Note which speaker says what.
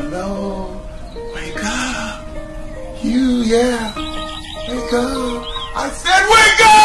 Speaker 1: Hello? Wake up. You, yeah. Wake up. I said wake up!